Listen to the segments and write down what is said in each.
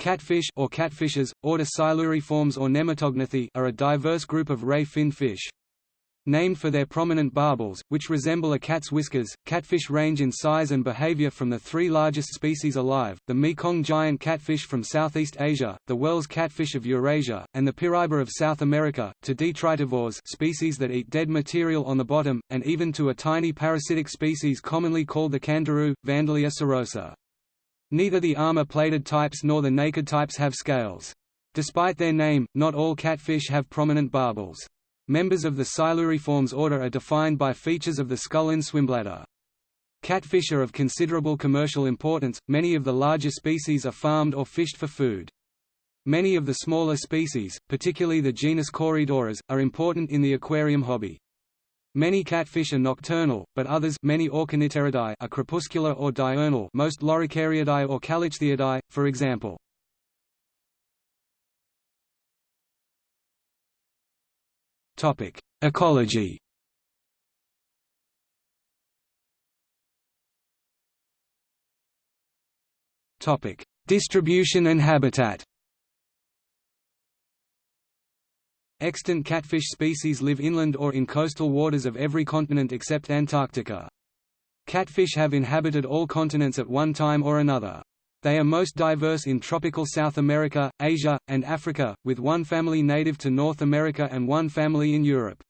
Catfish or catfishes, order Siluriformes or Nematognathi are a diverse group of ray fin fish. Named for their prominent barbels, which resemble a cat's whiskers, catfish range in size and behavior from the three largest species alive, the Mekong giant catfish from Southeast Asia, the Wels catfish of Eurasia, and the Piraiba of South America, to detritivores species that eat dead material on the bottom, and even to a tiny parasitic species commonly called the candiru, Vandellia cirrhosa. Neither the armor-plated types nor the naked types have scales. Despite their name, not all catfish have prominent barbels. Members of the Siluriformes order are defined by features of the skull and swimbladder. Catfish are of considerable commercial importance, many of the larger species are farmed or fished for food. Many of the smaller species, particularly the genus Corydoras, are important in the aquarium hobby. Many catfish are nocturnal, but others many Auchenipteridae are crepuscular or diurnal most Loricariidae or Callichthyidae, for example. Ecology Distribution and habitat Extant catfish species live inland or in coastal waters of every continent except Antarctica. Catfish have inhabited all continents at one time or another. They are most diverse in tropical South America, Asia, and Africa, with one family native to North America and one family in Europe.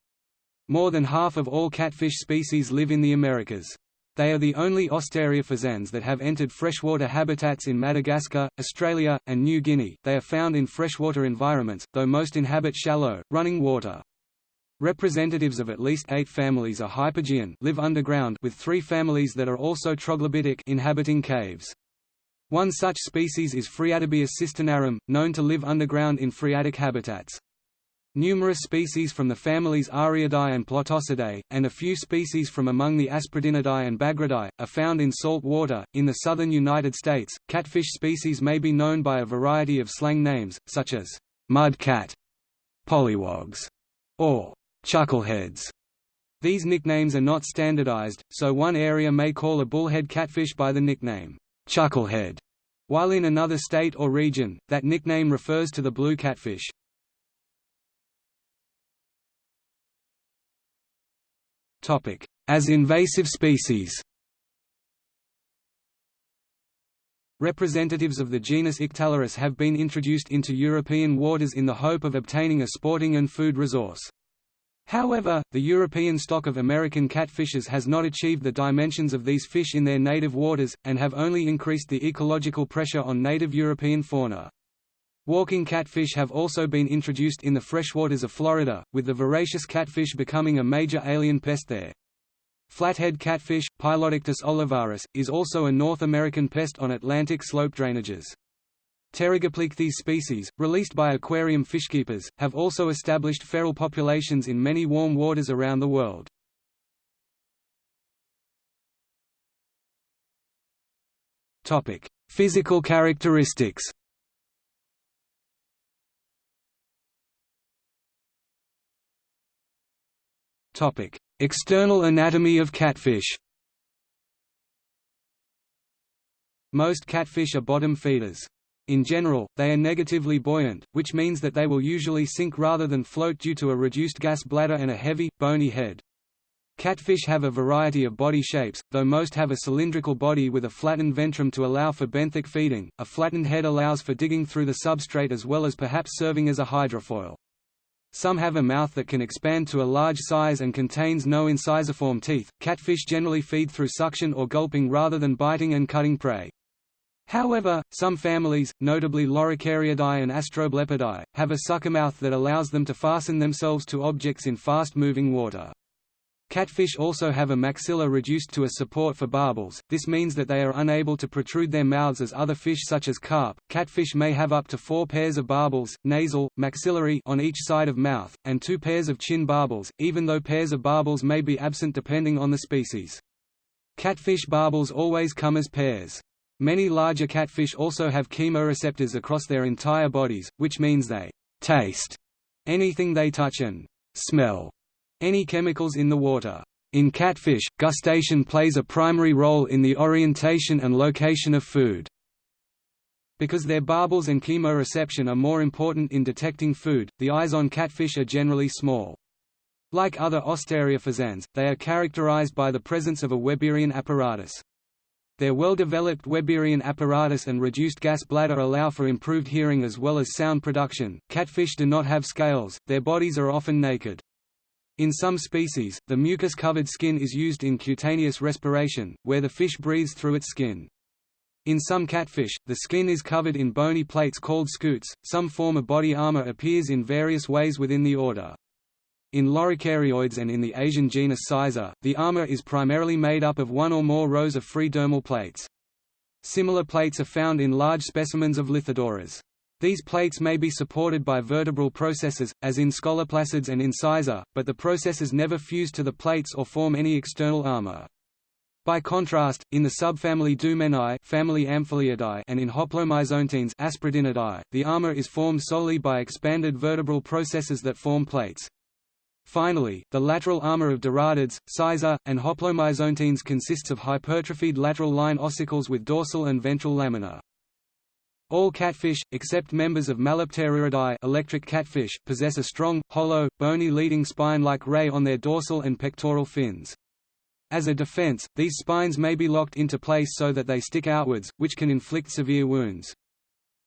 More than half of all catfish species live in the Americas. They are the only Ostariophysans that have entered freshwater habitats in Madagascar, Australia, and New Guinea. They are found in freshwater environments, though most inhabit shallow, running water. Representatives of at least eight families are hypogean live underground with three families that are also troglobitic inhabiting caves. One such species is Phreatobius cisternarum, known to live underground in phreatic habitats. Numerous species from the families Ariidae and Plotosidae, and a few species from among the Aspredinidae and Bagridae, are found in salt water. In the southern United States, catfish species may be known by a variety of slang names, such as mud cat, pollywogs, or chuckleheads. These nicknames are not standardized, so one area may call a bullhead catfish by the nickname chucklehead, while in another state or region, that nickname refers to the blue catfish. As invasive species Representatives of the genus Ictalurus have been introduced into European waters in the hope of obtaining a sporting and food resource. However, the European stock of American catfishes has not achieved the dimensions of these fish in their native waters, and have only increased the ecological pressure on native European fauna. Walking catfish have also been introduced in the freshwaters of Florida, with the voracious catfish becoming a major alien pest there. Flathead catfish, Pylodictis olivaris, is also a North American pest on Atlantic slope drainages. Pterygoplichthys species, released by aquarium fishkeepers, have also established feral populations in many warm waters around the world. Physical characteristics External anatomy of catfish Most catfish are bottom feeders. In general, they are negatively buoyant, which means that they will usually sink rather than float due to a reduced gas bladder and a heavy, bony head. Catfish have a variety of body shapes, though most have a cylindrical body with a flattened ventrum to allow for benthic feeding. A flattened head allows for digging through the substrate as well as perhaps serving as a hydrofoil. Some have a mouth that can expand to a large size and contains no incisiform teeth. Catfish generally feed through suction or gulping rather than biting and cutting prey. However, some families, notably Loricariidae and Astroblepidae, have a sucker mouth that allows them to fasten themselves to objects in fast-moving water. Catfish also have a maxilla reduced to a support for barbels, this means that they are unable to protrude their mouths as other fish such as carp. Catfish may have up to four pairs of barbels, nasal, maxillary on each side of mouth, and two pairs of chin barbels, even though pairs of barbels may be absent depending on the species. Catfish barbels always come as pairs. Many larger catfish also have chemoreceptors across their entire bodies, which means they taste anything they touch and smell any chemicals in the water. In catfish, gustation plays a primary role in the orientation and location of food. Because their barbels and chemoreception are more important in detecting food, the eyes on catfish are generally small. Like other Ostariophysans, they are characterized by the presence of a Weberian apparatus. Their well-developed Weberian apparatus and reduced gas bladder allow for improved hearing as well as sound production. Catfish do not have scales, their bodies are often naked. In some species, the mucus-covered skin is used in cutaneous respiration, where the fish breathes through its skin. In some catfish, the skin is covered in bony plates called scutes. Some form of body armor appears in various ways within the order. In loricarioids and in the Asian genus Sisor, the armor is primarily made up of one or more rows of free dermal plates. Similar plates are found in large specimens of Lithodoras. These plates may be supported by vertebral processes, as in scoloplacids and in Sisor, but the processes never fuse to the plates or form any external armor. By contrast, in the subfamily Doumeinae family Amphiliidae and in Hoplomyzontines Aspredinidae, the armor is formed solely by expanded vertebral processes that form plates. Finally, the lateral armor of Doradids, Sisor, and Hoplomyzontines consists of hypertrophied lateral line ossicles with dorsal and ventral lamina. All catfish, except members of Malopteruridae electric catfish, possess a strong, hollow, bony leading spine like ray on their dorsal and pectoral fins. As a defense, these spines may be locked into place so that they stick outwards, which can inflict severe wounds.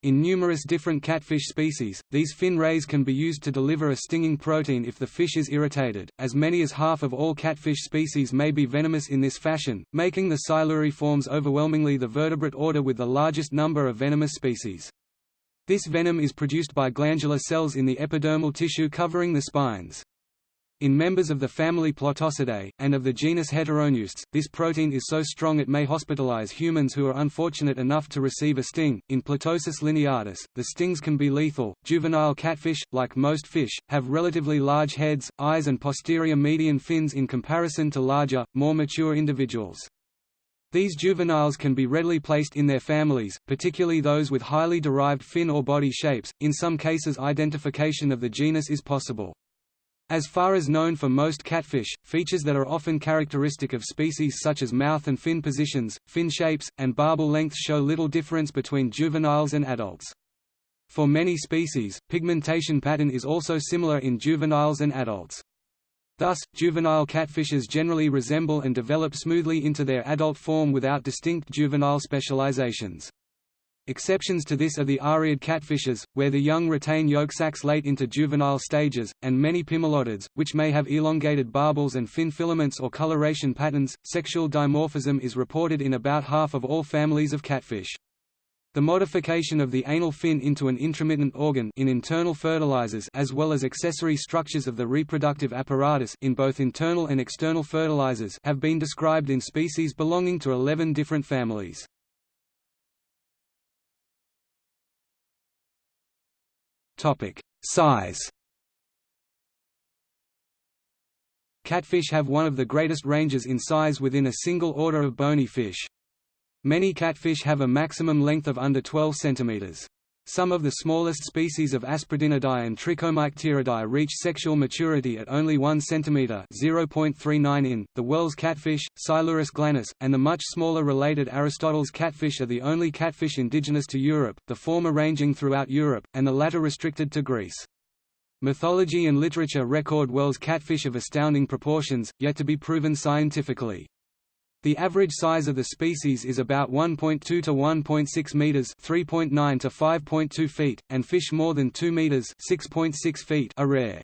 In numerous different catfish species, these fin rays can be used to deliver a stinging protein if the fish is irritated. As many as half of all catfish species may be venomous in this fashion, making the Siluriformes overwhelmingly the vertebrate order with the largest number of venomous species. This venom is produced by glandular cells in the epidermal tissue covering the spines. In members of the family Plotosidae, and of the genus Heteropneustes, this protein is so strong it may hospitalize humans who are unfortunate enough to receive a sting. In Plotosus lineatus, the stings can be lethal. Juvenile catfish, like most fish, have relatively large heads, eyes, and posterior median fins in comparison to larger, more mature individuals. These juveniles can be readily placed in their families, particularly those with highly derived fin or body shapes. In some cases, identification of the genus is possible. As far as known for most catfish, features that are often characteristic of species such as mouth and fin positions, fin shapes, and barbel lengths show little difference between juveniles and adults. For many species, pigmentation pattern is also similar in juveniles and adults. Thus, juvenile catfishes generally resemble and develop smoothly into their adult form without distinct juvenile specializations. Exceptions to this are the ariid catfishes, where the young retain yolk sacs late into juvenile stages, and many pimelodids, which may have elongated barbels and fin filaments or coloration patterns. Sexual dimorphism is reported in about half of all families of catfish. The modification of the anal fin into an intromittent organ in internal fertilizers as well as accessory structures of the reproductive apparatus in both internal and external fertilizers have been described in species belonging to 11 different families. Topic: Size. Catfish have one of the greatest ranges in size within a single order of bony fish. Many catfish have a maximum length of under 12 cm. Some of the smallest species of Aspredinidae and Trichomycteridae reach sexual maturity at only 1 cm (0.39 in). The Wels catfish, Silurus glanus, and the much smaller related Aristotle's catfish are the only catfish indigenous to Europe, the former ranging throughout Europe, and the latter restricted to Greece. Mythology and literature record Wels catfish of astounding proportions, yet to be proven scientifically. The average size of the species is about 1.2 to 1.6 meters, 3.9 to 5.2 feet, and fish more than 2 meters, 6.6 feet are rare.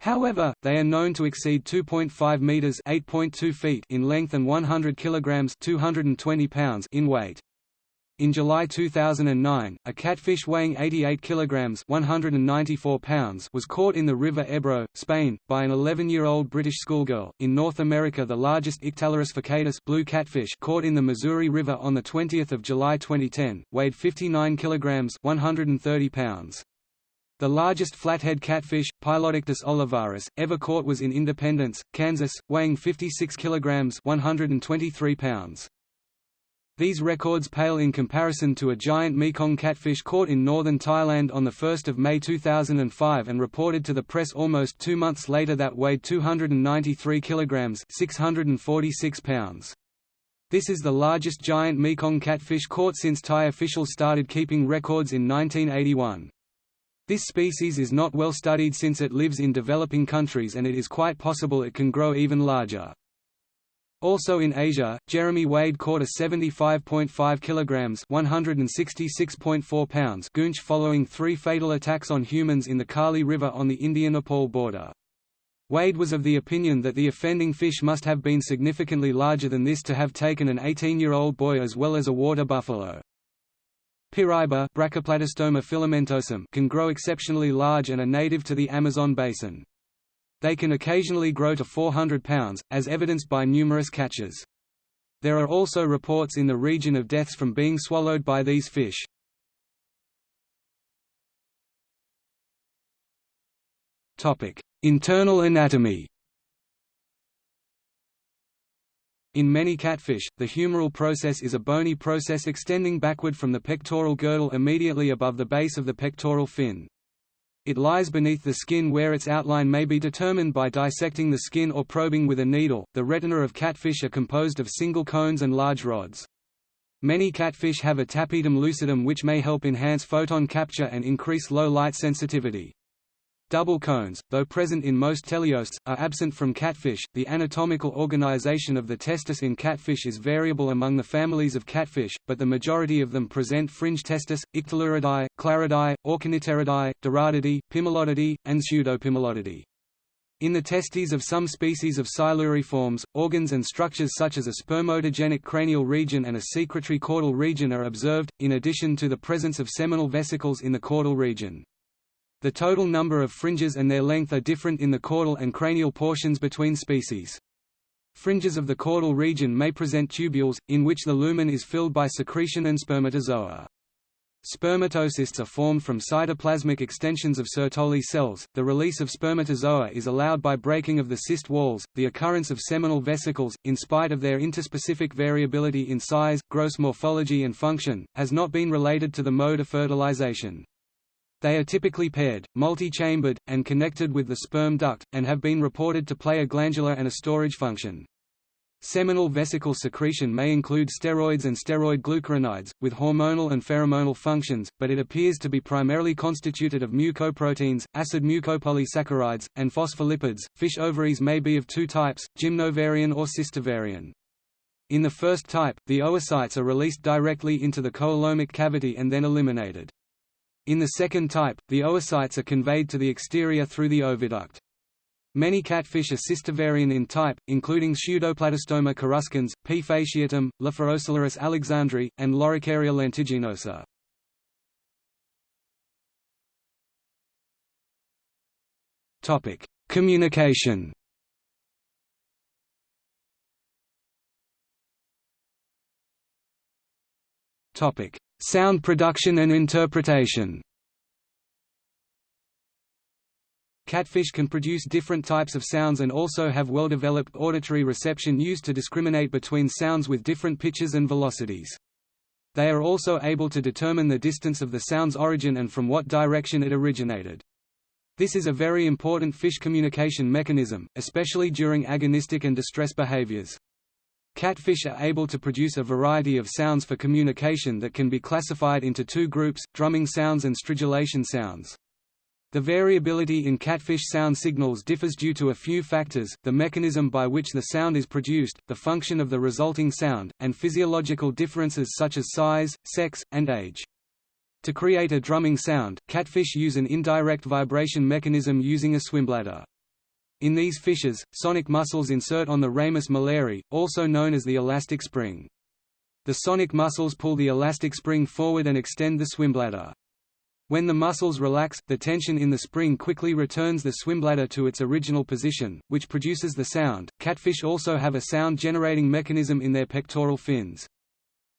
However, they are known to exceed 2.5 meters, 8.2 feet in length and 100 kilograms, 220 pounds in weight. In July 2009, a catfish weighing 88 kilograms (194 pounds) was caught in the River Ebro, Spain, by an 11-year-old British schoolgirl. In North America, the largest Ictalurus furcatus blue catfish caught in the Missouri River on the 20th of July 2010 weighed 59 kilograms (130 pounds). The largest flathead catfish, Pylodictis olivaris, ever caught was in Independence, Kansas, weighing 56 kilograms (123 pounds). These records pale in comparison to a giant Mekong catfish caught in northern Thailand on 1 May 2005 and reported to the press almost two months later that weighed 293 kilograms 646 pounds. This is the largest giant Mekong catfish caught since Thai officials started keeping records in 1981. This species is not well studied since it lives in developing countries and it is quite possible it can grow even larger. Also in Asia, Jeremy Wade caught a 75.5 kilograms (166.4 pounds) goonch following three fatal attacks on humans in the Kali River on the India-Nepal border. Wade was of the opinion that the offending fish must have been significantly larger than this to have taken an 18-year-old boy as well as a water buffalo. Filamentosum can grow exceptionally large and are native to the Amazon basin. They can occasionally grow to 400 pounds, as evidenced by numerous catches. There are also reports in the region of deaths from being swallowed by these fish. Internal anatomy In many catfish, the humeral process is a bony process extending backward from the pectoral girdle immediately above the base of the pectoral fin. It lies beneath the skin where its outline may be determined by dissecting the skin or probing with a needle. The retina of catfish are composed of single cones and large rods. Many catfish have a tapetum lucidum which may help enhance photon capture and increase low light sensitivity. Double cones, though present in most teleosts, are absent from catfish. The anatomical organization of the testis in catfish is variable among the families of catfish, but the majority of them present fringe testis, Ictaluridae, Clariidae, Auchenipteridae, Doradidae, Pimelodidae, and Pseudopimelodidae. In the testes of some species of siluriforms, organs and structures such as a spermatogenic cranial region and a secretory caudal region are observed, in addition to the presence of seminal vesicles in the caudal region. The total number of fringes and their length are different in the caudal and cranial portions between species. Fringes of the caudal region may present tubules, in which the lumen is filled by secretion and spermatozoa. Spermatocysts are formed from cytoplasmic extensions of Sertoli cells. The release of spermatozoa is allowed by breaking of the cyst walls. The occurrence of seminal vesicles, in spite of their interspecific variability in size, gross morphology, and function, has not been related to the mode of fertilization. They are typically paired, multi-chambered, and connected with the sperm duct, and have been reported to play a glandular and a storage function. Seminal vesicle secretion may include steroids and steroid glucuronides, with hormonal and pheromonal functions, but it appears to be primarily constituted of mucoproteins, acid mucopolysaccharides, and phospholipids. Fish ovaries may be of two types, gymnovarian or cystovarian. In the first type, the oocytes are released directly into the coelomic cavity and then eliminated. In the second type, the oocytes are conveyed to the exterior through the oviduct. Many catfish are cystovarian in type, including Pseudoplatystoma coruscans, P. fasciatum, Lophiosilurus alexandri, and Loricaria lentiginosa. Communication Topic: Sound production and interpretation Catfish can produce different types of sounds and also have well-developed auditory reception used to discriminate between sounds with different pitches and velocities. They are also able to determine the distance of the sound's origin and from what direction it originated. This is a very important fish communication mechanism, especially during agonistic and distress behaviors. Catfish are able to produce a variety of sounds for communication that can be classified into two groups, drumming sounds and stridulation sounds. The variability in catfish sound signals differs due to a few factors, the mechanism by which the sound is produced, the function of the resulting sound, and physiological differences such as size, sex, and age. To create a drumming sound, catfish use an indirect vibration mechanism using a swimbladder. In these fishes, sonic muscles insert on the ramus malleri, also known as the elastic spring. The sonic muscles pull the elastic spring forward and extend the swimbladder. When the muscles relax, the tension in the spring quickly returns the swimbladder to its original position, which produces the sound. Catfish also have a sound generating mechanism in their pectoral fins.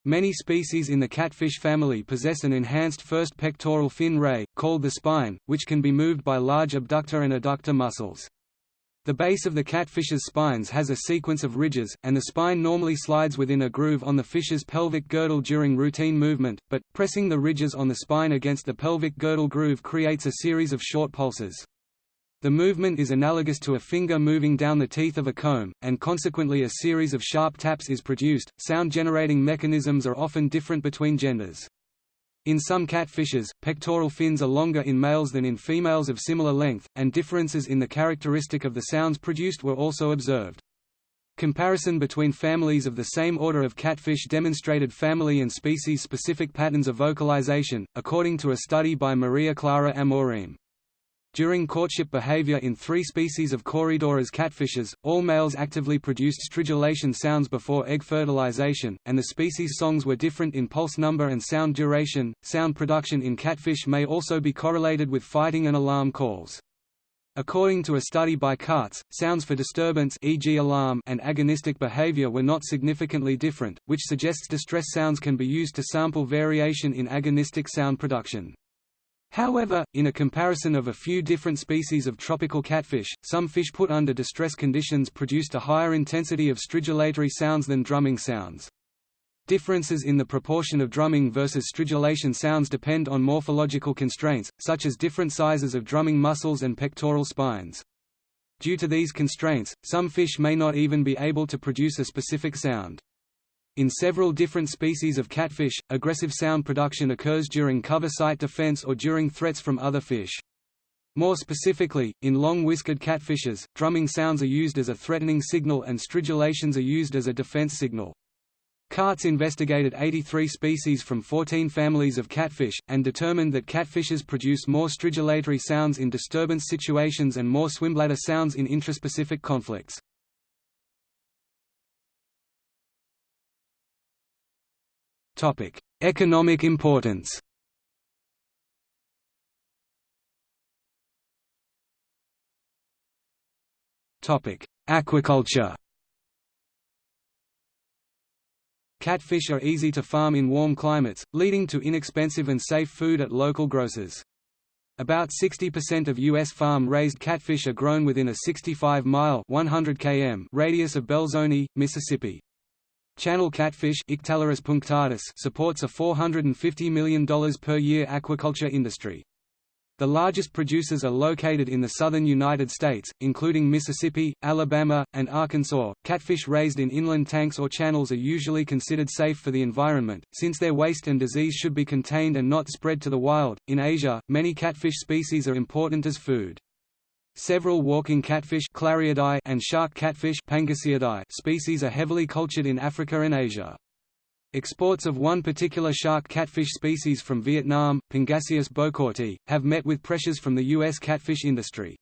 Many species in the catfish family possess an enhanced first pectoral fin ray, called the spine, which can be moved by large abductor and adductor muscles. The base of the catfish's spines has a sequence of ridges, and the spine normally slides within a groove on the fish's pelvic girdle during routine movement, but, pressing the ridges on the spine against the pelvic girdle groove creates a series of short pulses. The movement is analogous to a finger moving down the teeth of a comb, and consequently a series of sharp taps is produced. Sound generating mechanisms are often different between genders. In some catfishes, pectoral fins are longer in males than in females of similar length, and differences in the characteristic of the sounds produced were also observed. Comparison between families of the same order of catfish demonstrated family and species-specific patterns of vocalization, according to a study by Maria Clara Amorim. During courtship behavior in three species of Corydoras catfishes, all males actively produced stridulation sounds before egg fertilization, and the species' songs were different in pulse number and sound duration. Sound production in catfish may also be correlated with fighting and alarm calls. According to a study by Kaatz, sounds for disturbance e.g. alarm and agonistic behavior were not significantly different, which suggests distress sounds can be used to sample variation in agonistic sound production. However, in a comparison of a few different species of tropical catfish, some fish put under distress conditions produced a higher intensity of stridulatory sounds than drumming sounds. Differences in the proportion of drumming versus stridulation sounds depend on morphological constraints, such as different sizes of drumming muscles and pectoral spines. Due to these constraints, some fish may not even be able to produce a specific sound. In several different species of catfish, aggressive sound production occurs during cover site defense or during threats from other fish. More specifically, in long-whiskered catfishes, drumming sounds are used as a threatening signal and stridulations are used as a defense signal. Kaatz investigated 83 species from 14 families of catfish, and determined that catfishes produce more stridulatory sounds in disturbance situations and more swimbladder sounds in intraspecific conflicts. Topic: Economic importance. Topic: Aquaculture. Catfish are easy to farm in warm climates, leading to inexpensive and safe food at local grocers. About 60% of U.S. farm-raised catfish are grown within a 65-mile (100 km) radius of Belzoni, Mississippi. Channel catfish supports a $450 million per year aquaculture industry. The largest producers are located in the southern United States, including Mississippi, Alabama, and Arkansas. Catfish raised in inland tanks or channels are usually considered safe for the environment, since their waste and disease should be contained and not spread to the wild. In Asia, many catfish species are important as food. Several walking catfish and shark catfish species are heavily cultured in Africa and Asia. Exports of one particular shark catfish species from Vietnam, Pangasius bocourti, have met with pressures from the U.S. catfish industry.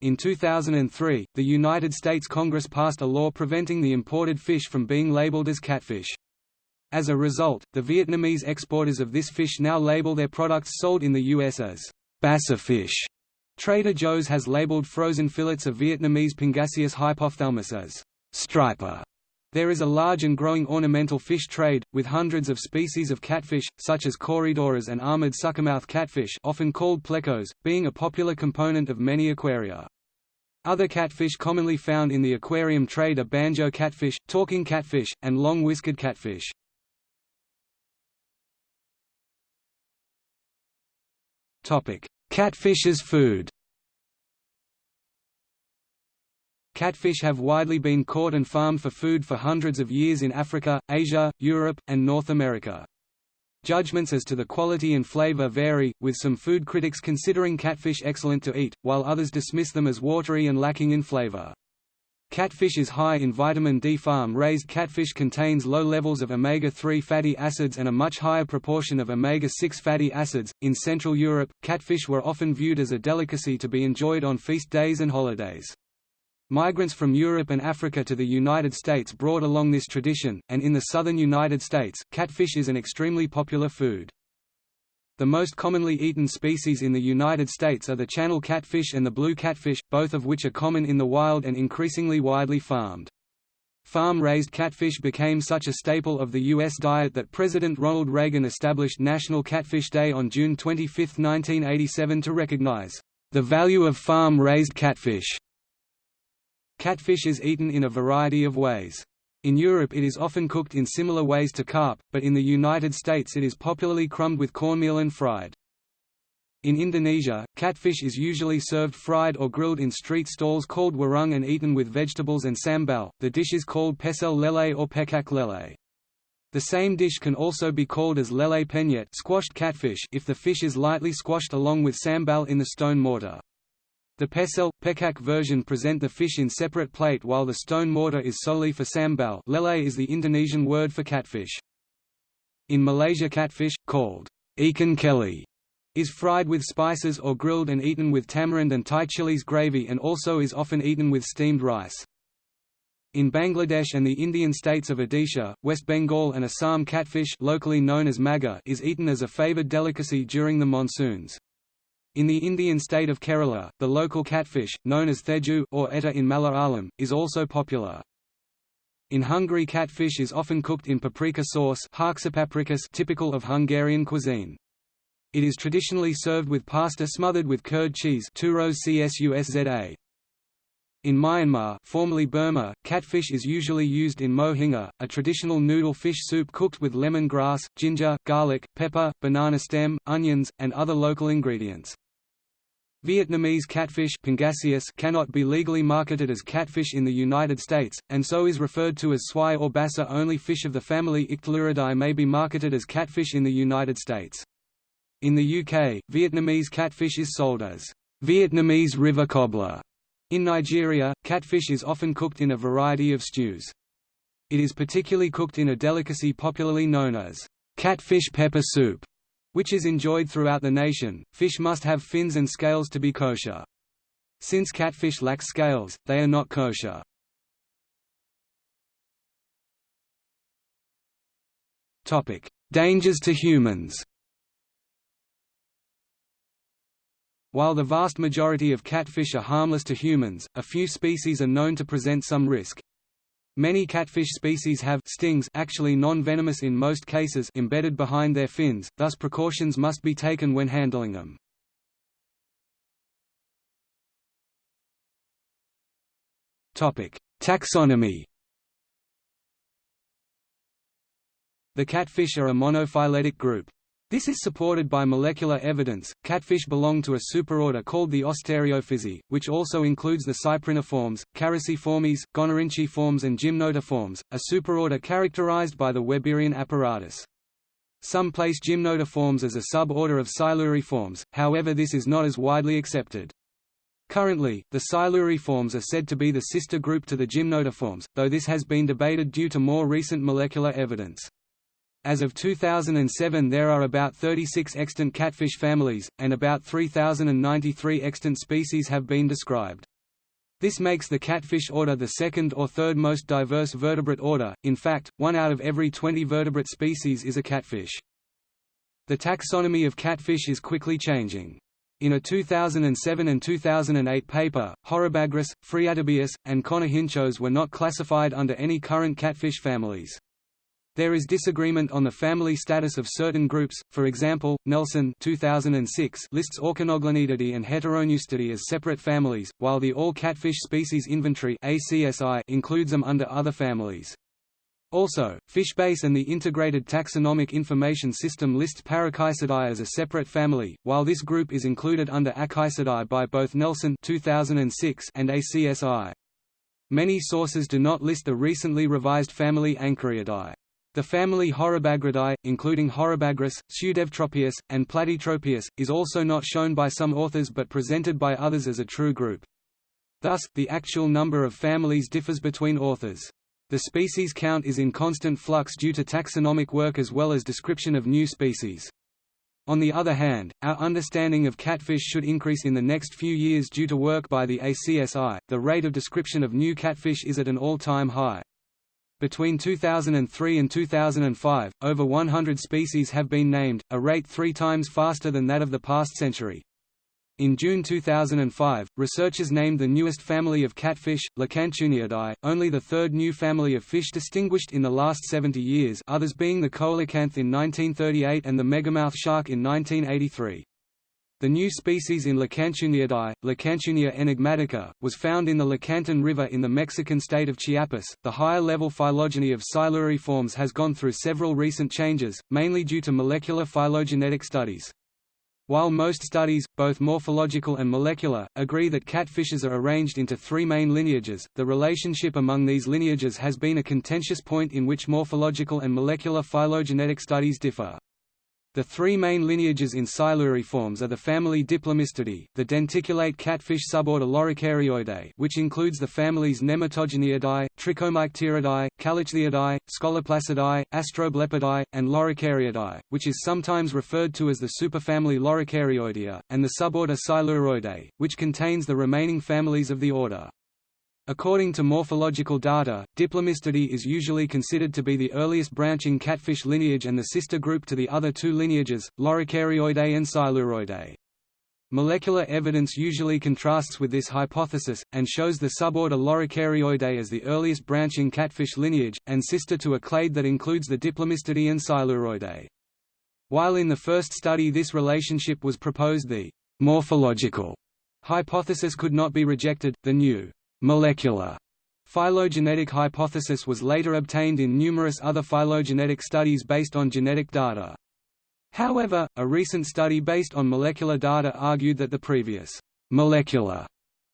In 2003, the United States Congress passed a law preventing the imported fish from being labeled as catfish. As a result, the Vietnamese exporters of this fish now label their products sold in the U.S. as bassa fish. Trader Joe's has labeled frozen fillets of Vietnamese Pangasius hypophthalmus as striper. There is a large and growing ornamental fish trade, with hundreds of species of catfish, such as corydoras and armored suckermouth catfish often called plecos, being a popular component of many aquaria. Other catfish commonly found in the aquarium trade are banjo catfish, talking catfish, and long-whiskered catfish. Catfish as food Catfish have widely been caught and farmed for food for hundreds of years in Africa, Asia, Europe, and North America. Judgments as to the quality and flavor vary, with some food critics considering catfish excellent to eat, while others dismiss them as watery and lacking in flavor. Catfish is high in vitamin D. Farm-raised catfish contains low levels of omega-3 fatty acids and a much higher proportion of omega-6 fatty acids. In Central Europe, catfish were often viewed as a delicacy to be enjoyed on feast days and holidays. Migrants from Europe and Africa to the United States brought along this tradition, and in the southern United States, catfish is an extremely popular food. The most commonly eaten species in the United States are the channel catfish and the blue catfish, both of which are common in the wild and increasingly widely farmed. Farm-raised catfish became such a staple of the U.S. diet that President Ronald Reagan established National Catfish Day on June 25, 1987 to recognize the value of farm-raised catfish. Catfish is eaten in a variety of ways. In Europe it is often cooked in similar ways to carp, but in the United States it is popularly crumbed with cornmeal and fried. In Indonesia, catfish is usually served fried or grilled in street stalls called warung and eaten with vegetables and sambal. The dish is called pecel lele or pecak lele. The same dish can also be called as lele penyet squashed catfish if the fish is lightly squashed along with sambal in the stone mortar. The pecel, pecak version present the fish in separate plate while the stone mortar is solely for sambal lele is the Indonesian word for catfish. In Malaysia catfish, called ikan keli, is fried with spices or grilled and eaten with tamarind and Thai chilies gravy and also is often eaten with steamed rice. In Bangladesh and the Indian states of Odisha, West Bengal and Assam catfish locally known as maga is eaten as a favoured delicacy during the monsoons. In the Indian state of Kerala, the local catfish, known as theju or etta in Malayalam, is also popular. In Hungary catfish is often cooked in paprika sauce typical of Hungarian cuisine. It is traditionally served with pasta smothered with curd cheese In Myanmar formerly Burma, catfish is usually used in mohinga, a traditional noodle fish soup cooked with lemon grass, ginger, garlic, pepper, banana stem, onions, and other local ingredients. Vietnamese catfish cannot be legally marketed as catfish in the United States, and so is referred to as swai or bassa only fish of the family Ictaluridae may be marketed as catfish in the United States. In the UK, Vietnamese catfish is sold as Vietnamese river cobbler. In Nigeria, catfish is often cooked in a variety of stews. It is particularly cooked in a delicacy popularly known as catfish pepper soup, which is enjoyed throughout the nation. Fish must have fins and scales to be kosher. Since catfish lack scales, they are not kosher. Topic: Dangers to humans. While the vast majority of catfish are harmless to humans, a few species are known to present some risk. Many catfish species have stings actually non-venomous in most cases embedded behind their fins, thus precautions must be taken when handling them. Taxonomy The catfish are a monophyletic group. This is supported by molecular evidence. Catfish belong to a superorder called the Ostariophysi, which also includes the cypriniformes, Characiformes, Gonorhynchiformes, and Gymnotiformes, a superorder characterized by the Weberian apparatus. Some place Gymnotiformes as a suborder of Siluriformes, however this is not as widely accepted. Currently, the Siluriformes are said to be the sister group to the Gymnotiformes, though this has been debated due to more recent molecular evidence. As of 2007 there are about 36 extant catfish families, and about 3,093 extant species have been described. This makes the catfish order the second or third most diverse vertebrate order, in fact, one out of every 20 vertebrate species is a catfish. The taxonomy of catfish is quickly changing. In a 2007 and 2008 paper, Horabagrus, Phreatobius, and Conorhynchos were not classified under any current catfish families. There is disagreement on the family status of certain groups, for example, Nelson 2006 lists Auchenoglanididae and Heteropneustidae as separate families, while the All Catfish Species Inventory includes them under other families. Also, Fishbase and the Integrated Taxonomic Information System lists Parakysidae as a separate family, while this group is included under Akysidae by both Nelson 2006 and ACSI. Many sources do not list the recently revised family Anchariidae. The family Horabagridae, including Horabagrus, Pseudeutropius, and Platytropius, is also not shown by some authors but presented by others as a true group. Thus, the actual number of families differs between authors. The species count is in constant flux due to taxonomic work as well as description of new species. On the other hand, our understanding of catfish should increase in the next few years due to work by the ACSI. The rate of description of new catfish is at an all-time high. Between 2003 and 2005, over 100 species have been named, a rate three times faster than that of the past century. In June 2005, researchers named the newest family of catfish, Lacantuniidae, only the third new family of fish distinguished in the last 70 years others being the coelacanth in 1938 and the megamouth shark in 1983. The new species in Lacantuniidae, Lacantunia enigmatica, was found in the Lacantún River in the Mexican state of Chiapas. The higher level phylogeny of siluriforms has gone through several recent changes, mainly due to molecular phylogenetic studies. While most studies, both morphological and molecular, agree that catfishes are arranged into three main lineages, the relationship among these lineages has been a contentious point in which morphological and molecular phylogenetic studies differ. The three main lineages in Siluriformes are the family Diplomystidae, the denticulate catfish suborder Loricarioidae which includes the families Nematogeniidae, Trichomycteridae, Callichthyidae, Scoloplacidae, Astroblepidae, and Loricariidae, which is sometimes referred to as the superfamily Loricarioidea, and the suborder Siluroidae, which contains the remaining families of the order. According to morphological data, Diplomystidae is usually considered to be the earliest branching catfish lineage and the sister group to the other two lineages, Loricarioidae and Siluroidae. Molecular evidence usually contrasts with this hypothesis, and shows the suborder Loricarioidae as the earliest branching catfish lineage, and sister to a clade that includes the Diplomystidae and Siluroidae. While in the first study this relationship was proposed the morphological hypothesis could not be rejected, the new molecular phylogenetic hypothesis was later obtained in numerous other phylogenetic studies based on genetic data. However, a recent study based on molecular data argued that the previous molecular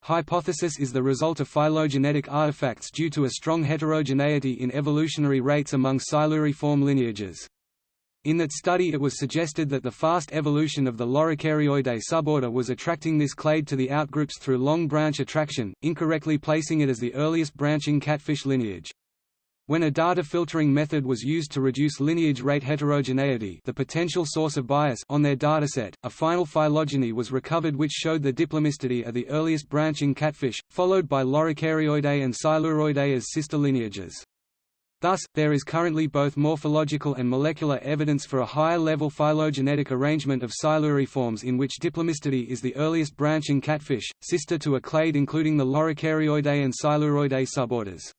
hypothesis is the result of phylogenetic artifacts due to a strong heterogeneity in evolutionary rates among siluriform lineages. In that study it was suggested that the fast evolution of the Loricarioidae suborder was attracting this clade to the outgroups through long branch attraction, incorrectly placing it as the earliest branching catfish lineage. When a data filtering method was used to reduce lineage rate heterogeneity the potential source of bias on their dataset, a final phylogeny was recovered which showed the Diplomystidae are the earliest branching catfish, followed by Loricarioidae and Siluroidae as sister lineages. Thus, there is currently both morphological and molecular evidence for a higher-level phylogenetic arrangement of siluriforms in which Diplomystidae is the earliest branching catfish, sister to a clade including the Loricarioidae and Siluroidae suborders.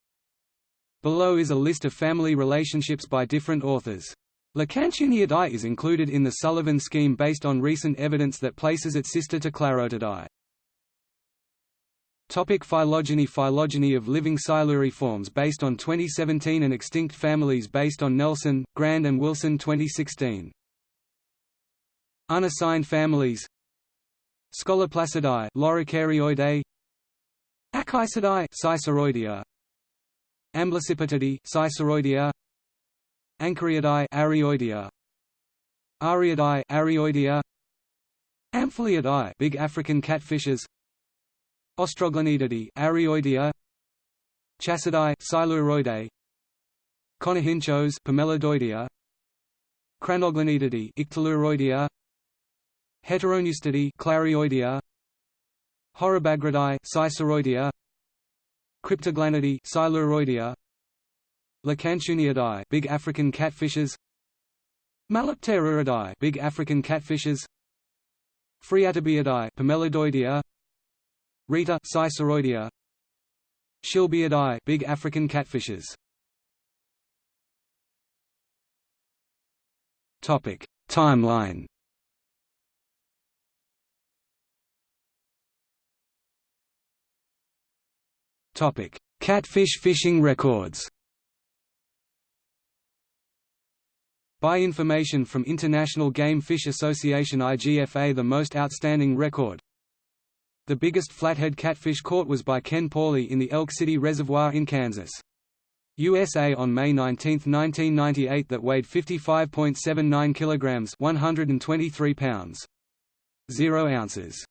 Below is a list of family relationships by different authors. Lacantuniidae is included in the Sullivan scheme based on recent evidence that places it sister to Clarotidae. Topic phylogeny Phylogeny of living siluriforms based on 2017 and extinct families based on Nelson, Grand and Wilson 2016. Unassigned families. Scoloplacidae Loricarioidae Akysidae Sisoroidea. Amblycipitidae Sisoroidea. Anchariidae Arioidea. Ariidae Arioidea. Amphiliidae Big African catfishes Austroglanididae Arioidea Chacidae Siluroidae Conorhynchos Pimelodoidea Cranoglanididae Ictaluroidea Heteropneustidae Clarioidea Horabagridae Sisoroidea Cryptoglanidae Siluroidea Lacantuniidae Big African catfishes Malopteruridae Big African catfishes Phreatobiidae Pimelodoidea Rita Sisoroidea Schilbeidae big African catfishes. Topic. Timeline. Topic. Catfish fishing records. By information from International Game Fish Association IGFA the most outstanding record, the biggest flathead catfish caught was by Ken Pawley in the Elk City Reservoir in Kansas. USA on May 19, 1998 that weighed 55.79 kilograms, 123 pounds. 0 ounces.